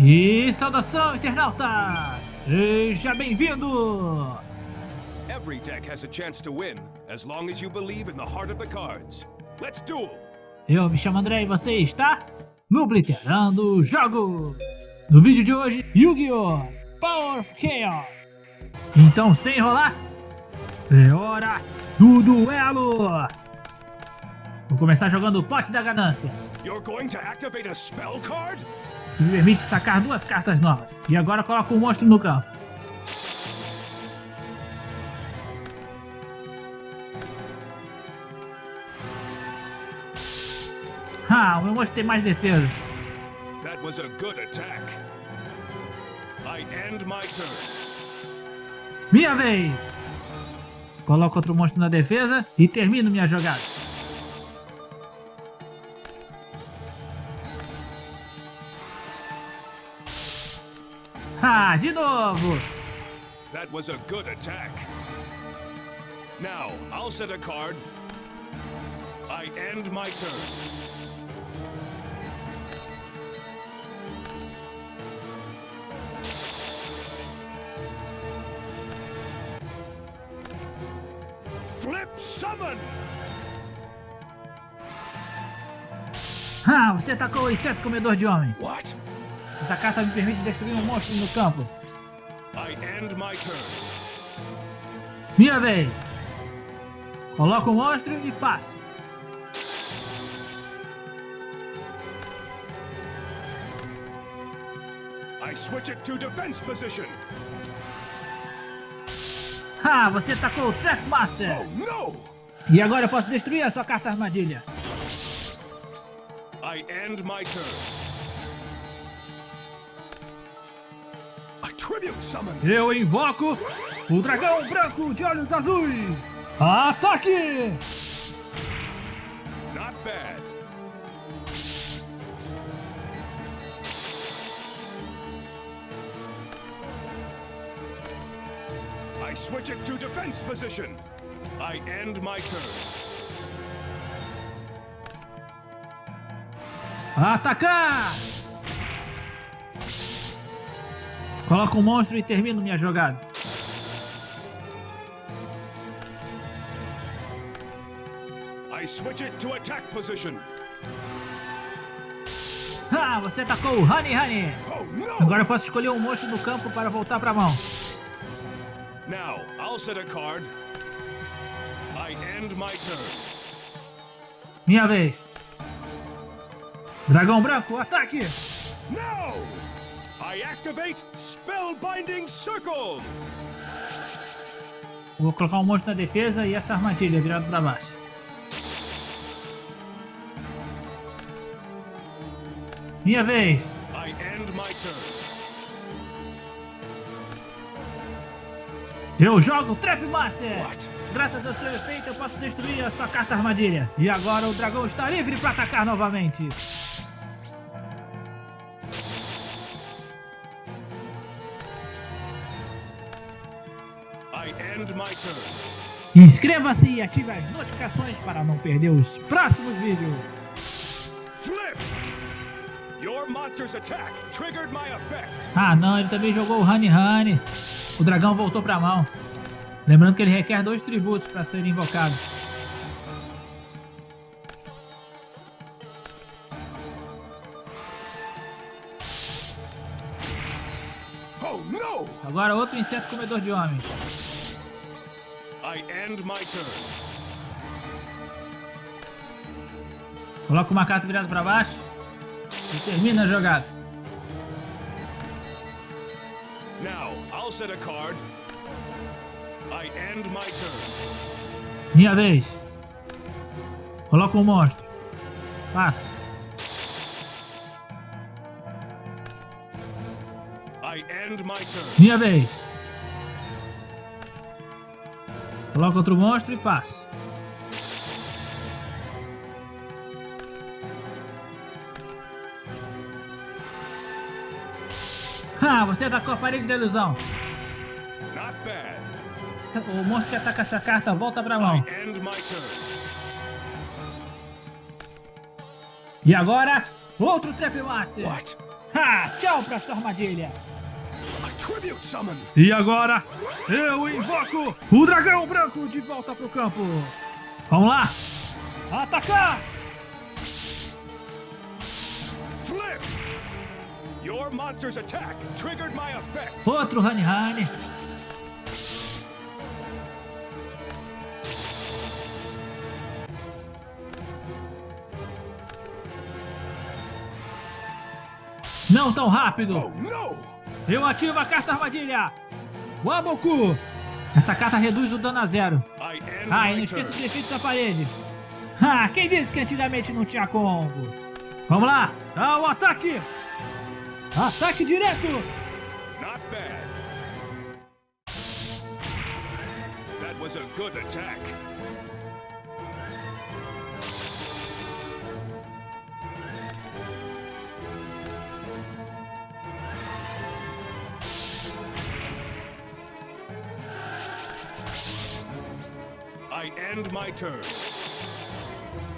E saudação, internauta! Seja bem-vindo! Every deck has a chance to win, as long as you believe in the heart of the cards. Let's duel! Eu me chamo André e você está no Blitterando Jogo! No vídeo de hoje, Yu-Gi-Oh! Power of Chaos! Então, sem enrolar, é hora do duelo! Vou começar jogando o Pote da Ganância. You're going to activate a spell card? Que me permite sacar duas cartas novas. E agora coloco um monstro no campo. Ah, o meu monstro tem mais defesa. That was a good attack. I end my turn. Minha vez! Coloco outro monstro na defesa e termino minha jogada. Ah, de novo! That was a good attack. Now, I'll set a card. I end my turn. Flip summon! Ah, você atacou o inseto comedor de homens. What? Essa carta me permite destruir um monstro no campo. I end my turn. Minha vez. Coloco o monstro e passo. I switch it to defense position. Ah, você atacou o Trackmaster. Oh! E agora eu posso destruir a sua carta armadilha. I end my turn. Eu invoco o dragão branco de olhos azuis. Ataque! Not bad. I switch it to defense position. I end my turn. Atacar! Coloco um monstro e termino minha jogada. I switch it to attack position. Ah, você atacou o Honey Honey. Oh! Agora eu posso escolher um monstro no campo para voltar para a mão. Now, I'll set a card. I end my turn. Minha vez. Dragão branco, ataque! Now! I activate Spellbinding Circle! Vou colocar um monstro na defesa e essa armadilha virada para baixo. Minha vez. I end my turn. Eu jogo Trap Master. What? Graças ao seu efeito eu posso destruir a sua carta armadilha. E agora o dragão está livre para atacar novamente. Inscreva-se e ative as notificações para não perder os próximos vídeos. Ah não, ele também jogou o Honey Honey. O dragão voltou para a mão. Lembrando que ele requer dois tributos para ser invocado. Oh! Agora outro inseto comedor de homens. Coloca uma carta virada para baixo e termina a jogada. Now, I'll set a card. I end my turn. Minha vez. Coloca um monstro. Passo. I end my turn. Minha vez. Coloca outro monstro e passo. Ah, você atacou a parede da ilusão. O monstro que ataca essa carta volta pra mão. E agora, outro Trap Master. What? Ha! Tchau pra sua armadilha. E agora, eu invoco o dragão branco de volta pro campo. Vamos lá. Atacar! Flip! Your monster's attack triggered my effect. Outro Honey Honey. Não tão rápido. Oh no! Eu ativo a carta armadilha. Waboku. Essa carta reduz o dano a zero. Ah, e não esqueça turn. do efeito da parede. Ah, quem disse que antigamente não tinha combo? Vamos lá. Dá o ataque. Ataque direto. Not bad. That was a good attack.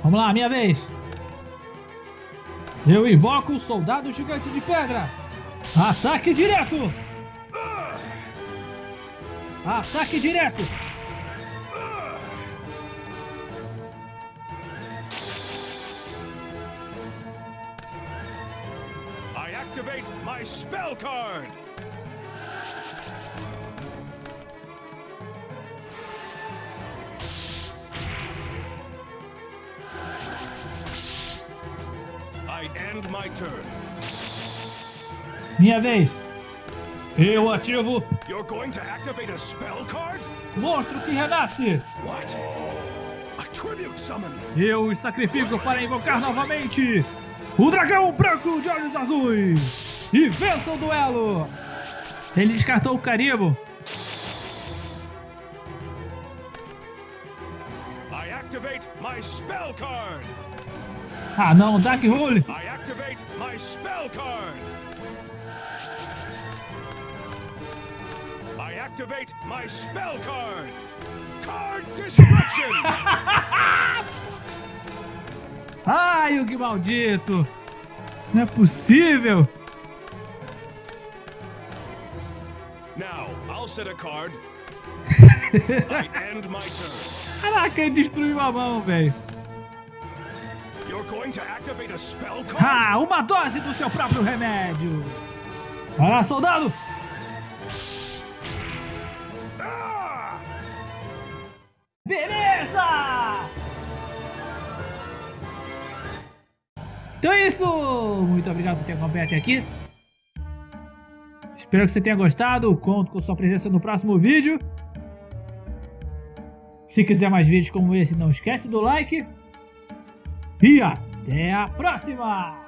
Vamos lá, minha vez. Eu invoco o soldado gigante de pedra. Ataque direto. Ataque direto. I activate my spell card. Minha vez. Eu ativo You're going to activate a spell card? monstro que renasce. What? A tribute summon. Eu os sacrifico para invocar novamente o dragão branco de olhos azuis. E vença o duelo. Ele descartou o Caribo. I activate my spell card. Ah não, Dark Hole. I activate my spell card. I activate my spell card. Card destruction. Ai, o que maldito. Não é possível. now, I'll set a card. I end my turn. Caraca, ele destruiu a mão, velho. Ah, uma dose do seu próprio remédio. Vai lá, soldado. Ah! Beleza! Então é isso! Muito obrigado por ter acompanhado até aqui. Espero que você tenha gostado. Conto com sua presença no próximo vídeo. Se quiser mais vídeos como esse, não esquece do like. E até a próxima!